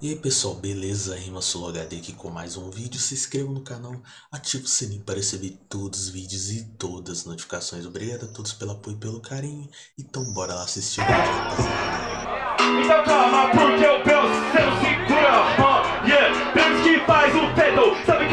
E aí pessoal, beleza? Rima HD aqui com mais um vídeo. Se inscreva no canal, ative o sininho para receber todos os vídeos e todas as notificações. Obrigado a todos pelo apoio e pelo carinho. Então bora lá assistir o vídeo, rapaziada. Então calma, porque yeah que faz o fedo, sabe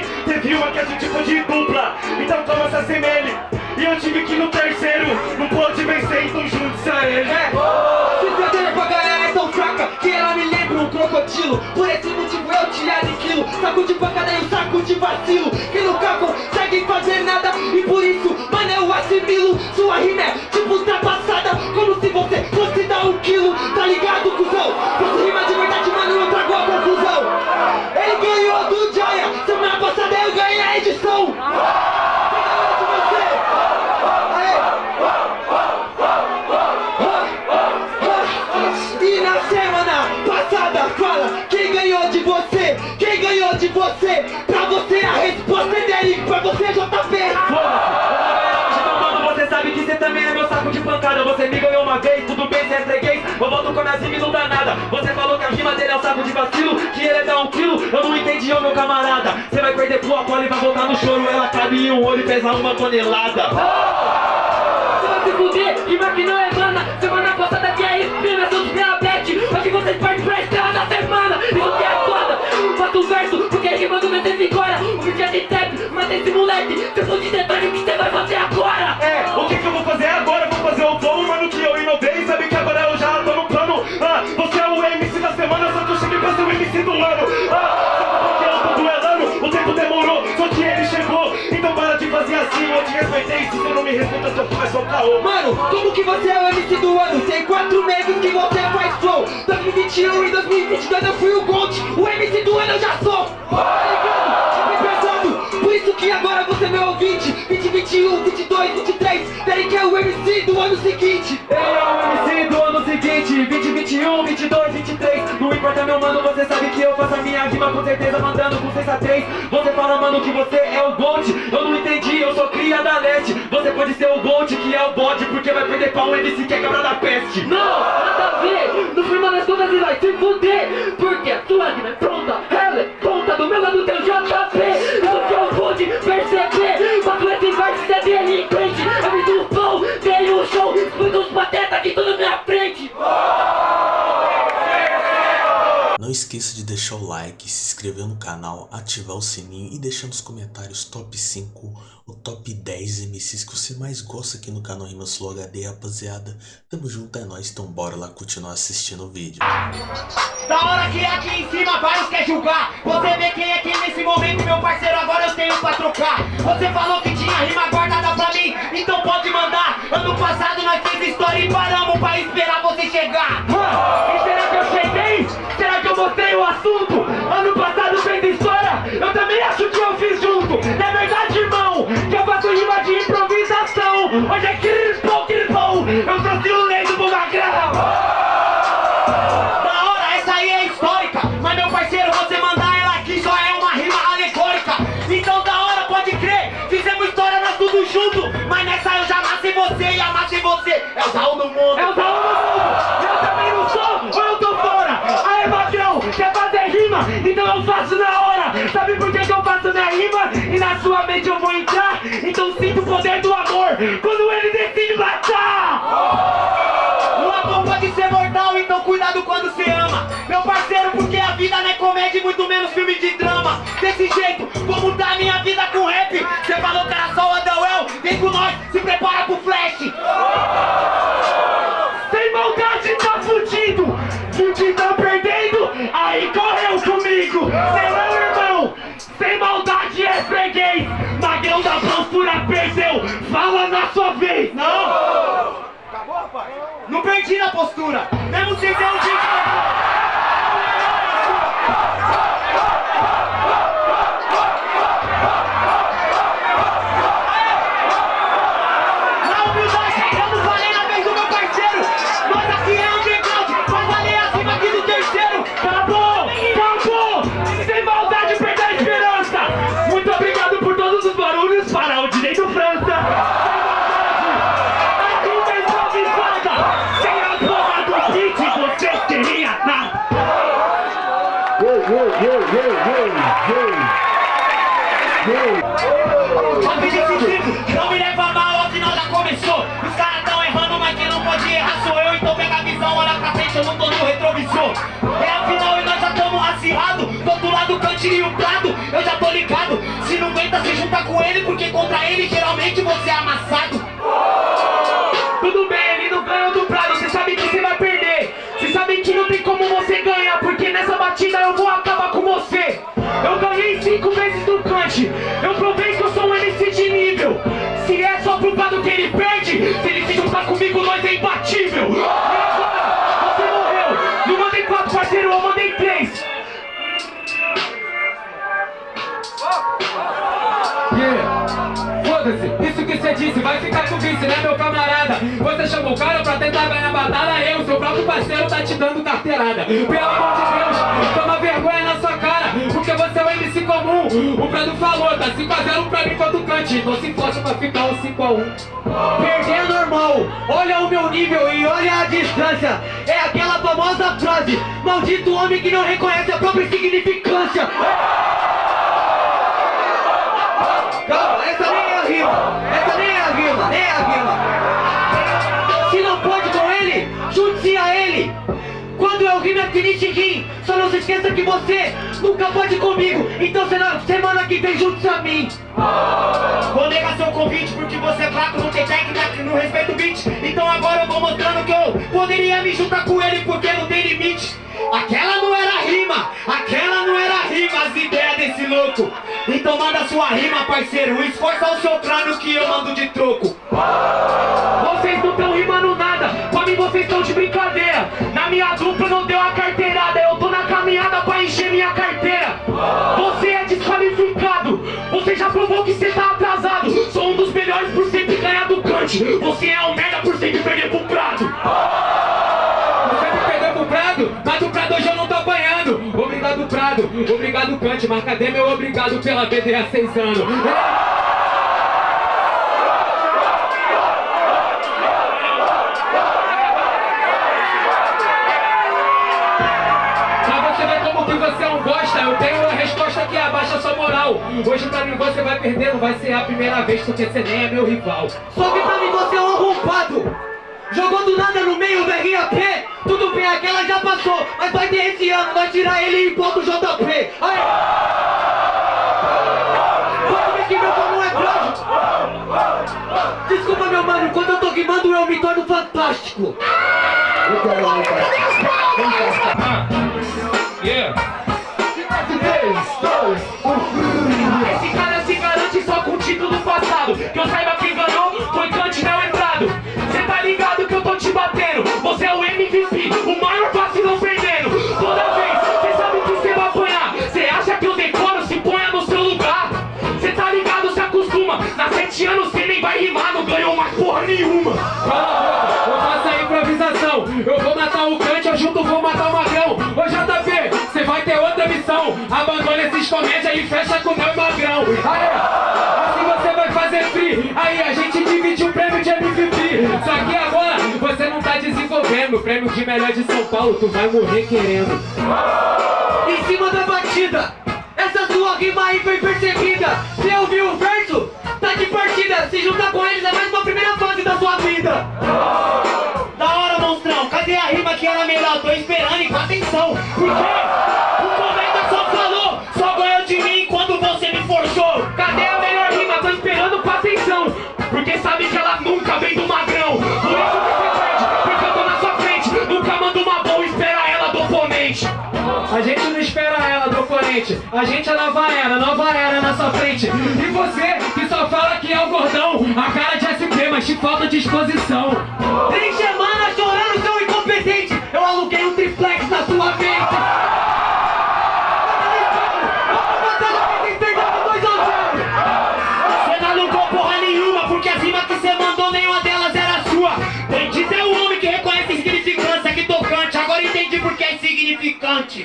Teve uma que a gente foi de dupla, então toma essa semelha E eu tive que no terceiro, não pôde vencer, então junte-se a ele É, se perder com a galera é tão fraca que ela me lembra um crocodilo. Por esse motivo eu te aniquilo. Saco de pancada e um saco de vacilo. Que nunca consegue fazer nada e por isso, mano, eu assimilo. Sua rima é tipo ultrapassada, como se você fosse dar um Que ele é dar um quilo, eu não entendi, ô meu camarada Você vai perder pro Apolo e vai voltar no choro Ela cabe em um olho e pesa uma tonelada Você vai se fuder, rima que não é mana. Semana passada que é espina, seus diabetes. Hoje vocês partem pra estrada da semana. Isso que é foda. Bota um verso, porque rimando vai ter vigora. Um vídeo de trap, mata esse moleque. Se eu for de detalhe, o que você vai fazer agora? É, o que eu Se você não me respeita, seu vai só caô. Mano, como que você é o MC do ano? Tem quatro meses que você faz flow. 2021 e 2022 eu fui o Gold O MC do ano eu já sou. Tá ligado? Pesado. Por isso que agora você é meu ouvinte. 2021, 22, 23 Derek é o MC do ano seguinte. Ele é o MC do ano seguinte. 2021, 22, 23 Não importa meu mano, você sabe que eu faço a minha rima com certeza Mandando com sensatez. Você fala mano que você é o Gold Eu não Você pode ser o Gold que é o bode Porque vai perder pra um MC que é cabra da peste. Não, nada a ver No final das contas ele vai se fuder Porque a sua rima é pronta. Ela é ponta do meu lado tem o JP esqueça de deixar o like, se inscrever no canal, ativar o sininho e deixar nos comentários top 5 ou top 10 MCs que você mais gosta aqui no canal Rima Slow HD, rapaziada. Tamo junto, é nóis, então bora lá continuar assistindo o vídeo. Da hora que aqui em cima vários quer julgar. Você vê quem é quem nesse momento, meu parceiro, agora eu tenho pra trocar. Você falou que tinha rima guardada pra mim, então pode mandar. Ano passado nós fez história e paramos pra esperar você chegar. Ah, E Mostrei o assunto? Ano passado fez história, eu também acho que eu fiz junto. Não é verdade, irmão? Que eu faço rima de improvisação. Hoje é crispou, crispou Eu trouxe o lei do bugagrão Da hora, essa aí é histórica. Mas meu parceiro, você mandar ela aqui só é uma rima alegórica. Então da hora, pode crer. Fizemos história, nós tudo junto. Mas nessa eu já nasci você e amassei você. É o Zaun do mundo. É o Zaun Então eu faço na hora. Sabe por que, que eu faço minha rima? E na sua mente eu vou entrar. Então sinto o poder do amor Quando ele decide matar. O amor pode ser mortal, então cuidado quando você ama. Meu parceiro, porque a vida não é comédia e muito menos filme de drama freguês Magrão da postura perdeu. Fala na sua vez. Não! Não perdi na postura, mesmo sem ter um jeito Na Yo, yo, yo, Tá yo. Yo. Não me leva mal, afinal já começou. Os caras tão errando, mas quem não pode errar sou eu. Então pega a visão, olha pra frente, eu não tô no retrovisor. É a final e nós já tamo acirrado. Do outro lado, o cantinho e o prado, eu já tô ligado. Se não aguenta, se junta com ele, porque contra ele geralmente você é amassado. Perde, se ele se juntar comigo, nós é imbatível. E agora, você morreu. Não mandei quatro, parceiro, eu mandei três. Foda-se, isso que você disse, vai ficar com vice, né meu camarada? Você chamou o cara pra tentar ganhar batalha, eu, seu próprio parceiro, tá te dando carteirada. Pelo amor de Deus, O Prado falou, tá 5x0 pra mim quanto cante, então se força pra ficar um 5x1. Perder é normal, olha o meu nível e olha a distância. É aquela famosa frase, maldito homem que não reconhece a própria insignificância. Calma, essa nem é a rima. Essa nem é a rima, nem é a rima. Se não pode com ele, junte-se a ele. Quando eu rimo é finish rim. Só não se esqueça que você nunca pode comigo. Então semana, semana que vem junte-se a mim. Vou negar seu convite porque você é fraco, não tem técnica, não respeita o beat. Então agora eu vou mostrando que eu poderia me juntar com ele porque não tem limite. Aquela não era rima, aquela não era rima, as ideias desse louco. Então manda sua rima, parceiro, esforça o seu crânio que eu mando de troco. Vocês não estão rimando nada, pra mim vocês estão de brincadeira. Provou que você tá atrasado. Sou um dos melhores por sempre ganhar do Kant. Você é um merda por sempre perder pro Prado. Você me perdeu pro Prado, mas o Prado hoje eu não tô apanhando. Obrigado, Prado. Obrigado, Kant. Mas cadê meu obrigado pela BD há seis anos? Moral. Hoje pra mim você vai perder, não vai ser a primeira vez, porque você nem é meu rival. Só que pra mim você é um arrombado. Jogou do nada no meio do RAP Tudo bem, aquela já passou. Mas vai ter esse ano, vai tirar ele e impor do JP Aí. Pode ver que meu é grande Desculpa meu mano, quando eu tô rimando eu me torno fantástico. Esse Aí a gente divide o prêmio de MVP Só que agora você não tá desenvolvendo. O prêmio de melhor de São Paulo, tu vai morrer querendo. Em cima da batida Essa sua rima aí foi percebida Você ouviu o verso? Tá de partida. Se juntar com eles é mais uma primeira fase da sua vida. Da hora, monstrão, cadê a rima que era melhor? Tô esperando e com atenção. Porque o espera ela do oponente A gente é nova era, nova era na sua frente. E você que só fala que é o gordão A cara de SP, mas te falta disposição. Três semanas chorando, seu incompetente Eu aluguei um triplex na sua mente Você não alugou porra nenhuma Porque as insignificante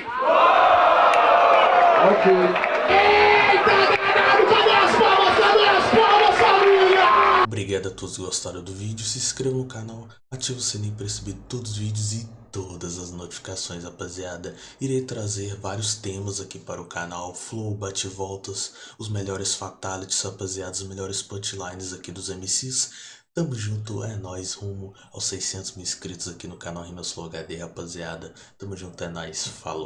Eita, caralho, cadê as palmas, cadê as palmas, família? Obrigado a todos que gostaram do vídeo, se inscreva no canal, ative o sininho para receber todos os vídeos e todas as notificações, rapaziada. Irei trazer vários temas aqui para o canal, flow, bate-voltas, os melhores fatalities, rapaziada, os melhores punchlines aqui dos MCs. Tamo junto, é nóis, rumo aos 600 mil inscritos aqui no canal Rimas HD, rapaziada. Tamo junto, é nóis, falou.